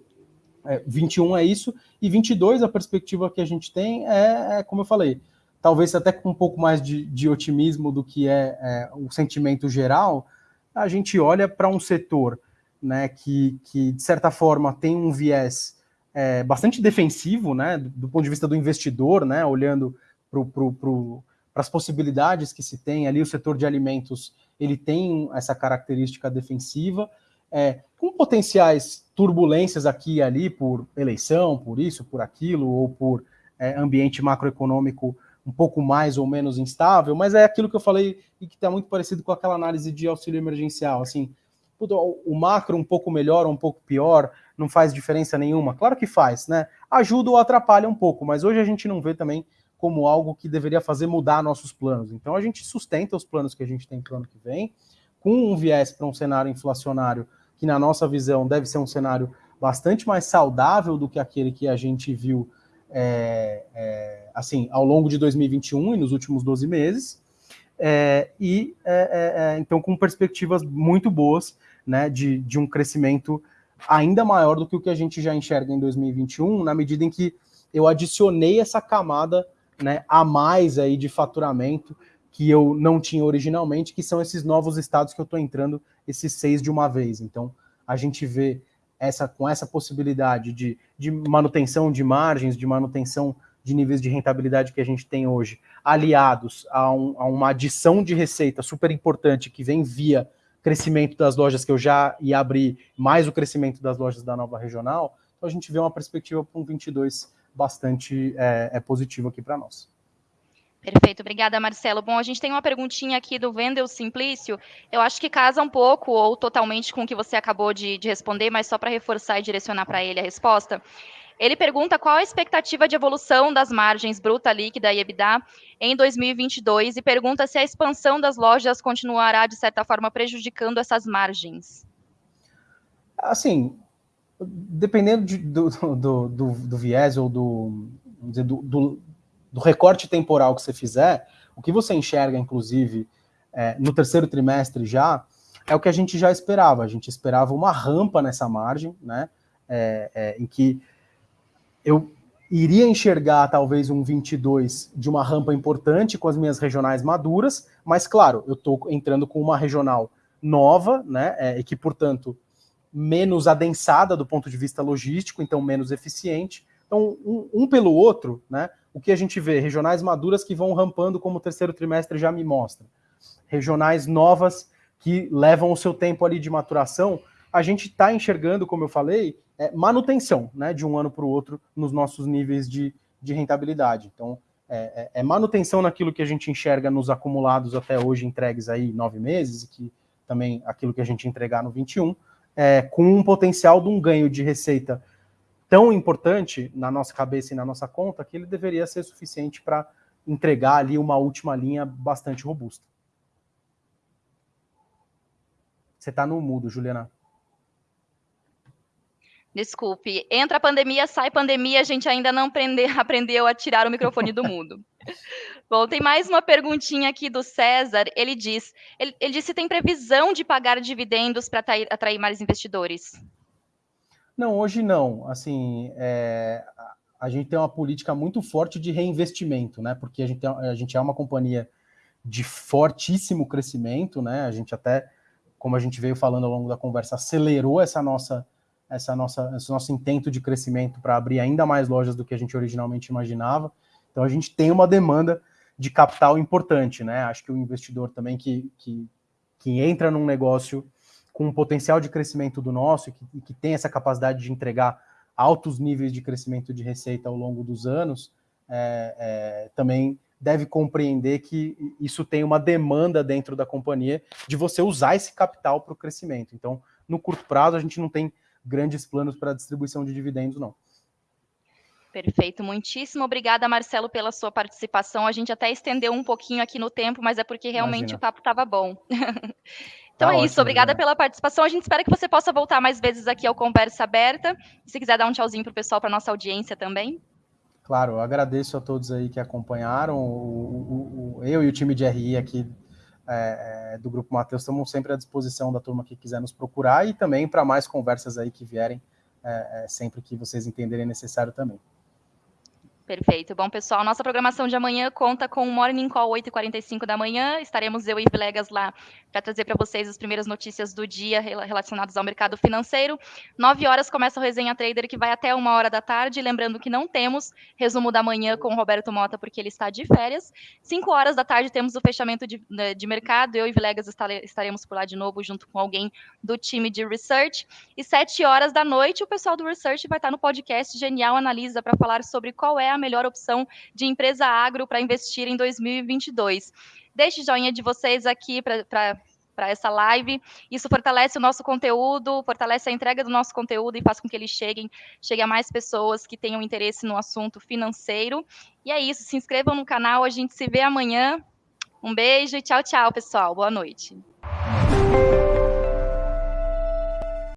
é, 21 é isso, e 22 a perspectiva que a gente tem é, é como eu falei, talvez até com um pouco mais de, de otimismo do que é, é, o sentimento geral, a gente olha para um setor né, que, que, de certa forma, tem um viés é, bastante defensivo, né, do, do, ponto de vista do investidor, né, olhando para as possibilidades que se tem ali, o setor de alimentos ele tem essa característica defensiva, é, com potenciais turbulências aqui e ali por eleição, por isso, por aquilo, ou por é, ambiente macroeconômico um pouco mais ou menos instável, mas é aquilo que eu falei e que está muito parecido com aquela análise de auxílio emergencial. Assim, o macro um pouco melhor ou um pouco pior não faz diferença nenhuma. Claro que faz, né? Ajuda ou atrapalha um pouco, mas hoje a gente não vê também como algo que deveria fazer mudar nossos planos. Então a gente sustenta os planos que a gente tem para o ano que vem, com um viés para um cenário inflacionário que, na nossa visão, deve ser um cenário bastante mais saudável do que aquele que a gente viu é, é, assim ao longo de 2021 e nos últimos 12 meses. É, e é, é, é, então com perspectivas muito boas né, de, de um crescimento ainda maior do que o que a gente já enxerga em 2021, na medida em que eu adicionei essa camada né, a mais aí de faturamento que eu não tinha originalmente, que são esses novos estados que eu estou entrando, esses seis de uma vez. Então, a gente vê essa com essa possibilidade de, de manutenção de margens, de manutenção de níveis de rentabilidade que a gente tem hoje, aliados a, um, a uma adição de receita super importante que vem via crescimento das lojas que eu já ia abrir, mais o crescimento das lojas da nova regional, então a gente vê uma perspectiva para um 22 bastante é, é positivo aqui para nós. Perfeito, obrigada, Marcelo. Bom, a gente tem uma perguntinha aqui do Vendel Simplício. Eu acho que casa um pouco ou totalmente com o que você acabou de, de responder, mas só para reforçar e direcionar para ele a resposta. Ele pergunta qual a expectativa de evolução das margens bruta, líquida e EBITDA em 2022 e pergunta se a expansão das lojas continuará, de certa forma, prejudicando essas margens. Assim, dependendo de, do, do, do, do, viés ou do, dizer, do, do, recorte temporal que você fizer, o que você enxerga, inclusive, é, no terceiro trimestre já, é o que a gente já esperava. A gente esperava uma rampa nessa margem, né? É, é, em que eu iria enxergar talvez um 22 de uma rampa importante com as minhas regionais maduras, mas claro, eu estou entrando com uma regional nova, né, é, e que, portanto, menos adensada do ponto de vista logístico, então menos eficiente. Então, um, um, pelo outro, né, o que a gente vê? Regionais maduras que vão rampando, como o terceiro trimestre já me mostra. Regionais novas que levam o seu tempo ali de maturação. A gente está enxergando, como eu falei, é, manutenção né, de um ano para o outro nos nossos níveis de, de rentabilidade. Então, é, é, é, manutenção naquilo que a gente enxerga nos acumulados até hoje entregues aí nove meses, que também aquilo que a gente entregar no 21, é, com um potencial de um ganho de receita tão importante na nossa cabeça e na nossa conta que ele deveria ser suficiente para entregar ali uma última linha bastante robusta. Você está no mudo, Juliana. Desculpe. Entra a pandemia, sai pandemia, a gente ainda não aprende, aprendeu a tirar o microfone do mundo. Bom, tem mais uma perguntinha aqui do César. Ele diz: ele, ele disse se tem previsão de pagar dividendos para atrair, atrair, mais investidores. Não, hoje não. Assim, é, a gente tem uma política muito forte de reinvestimento, né? Porque a gente, a gente é uma companhia de fortíssimo crescimento, né? A gente até, como a gente veio falando ao longo da conversa, acelerou essa nossa essa nossa, esse nosso intento de crescimento para abrir ainda mais lojas do que a gente originalmente imaginava. Então a gente tem uma demanda de capital importante, né? Acho que o investidor também que, que, que entra num negócio com um potencial de crescimento do nosso e que, que tem essa capacidade de entregar altos níveis de crescimento de receita ao longo dos anos, é, é, também deve compreender que isso tem uma demanda dentro da companhia de você usar esse capital para o crescimento. Então, no curto prazo, a gente não tem grandes planos para distribuição de dividendos, não. Perfeito, muitíssimo obrigada, Marcelo, pela sua participação. A gente até estendeu um pouquinho aqui no tempo, mas é porque realmente Imagina. o papo estava bom. então tá é isso, obrigada pela participação. A gente espera que você possa voltar mais vezes aqui ao Conversa Aberta. Se quiser dar um tchauzinho para o pessoal, para nossa audiência também. Claro, eu agradeço a todos aí que acompanharam. O, o, o, eu e o time de RI aqui é, é, do Grupo Mateus estamos sempre à disposição da turma que quiser nos procurar e também para mais conversas aí que vierem, é, é, sempre que vocês entenderem necessário também. Perfeito. Bom, pessoal, nossa programação de amanhã conta com o Morning Call 8h45 da manhã. Estaremos eu e Villegas lá para trazer para vocês as primeiras notícias do dia relacionadas ao mercado financeiro. 9 horas começa o Resenha Trader, que vai até uma hora da tarde. Lembrando que não temos resumo da manhã com o Roberto Mota, porque ele está de férias. 5 horas da tarde temos o fechamento de, né, de mercado. Eu e Villegas estaremos por lá de novo, junto com alguém do time de Research. E 7 horas da noite, o pessoal do Research vai estar no podcast Genial Analisa para falar sobre qual é melhor opção de empresa agro para investir em 2022. Deixe joinha de vocês aqui para para essa live. Isso fortalece o nosso conteúdo, fortalece a entrega do nosso conteúdo e faz com que eles cheguem, chegue a mais pessoas que tenham interesse no assunto financeiro. E é isso, se inscrevam no canal, a gente se vê amanhã. Um beijo e tchau, tchau, pessoal. Boa noite.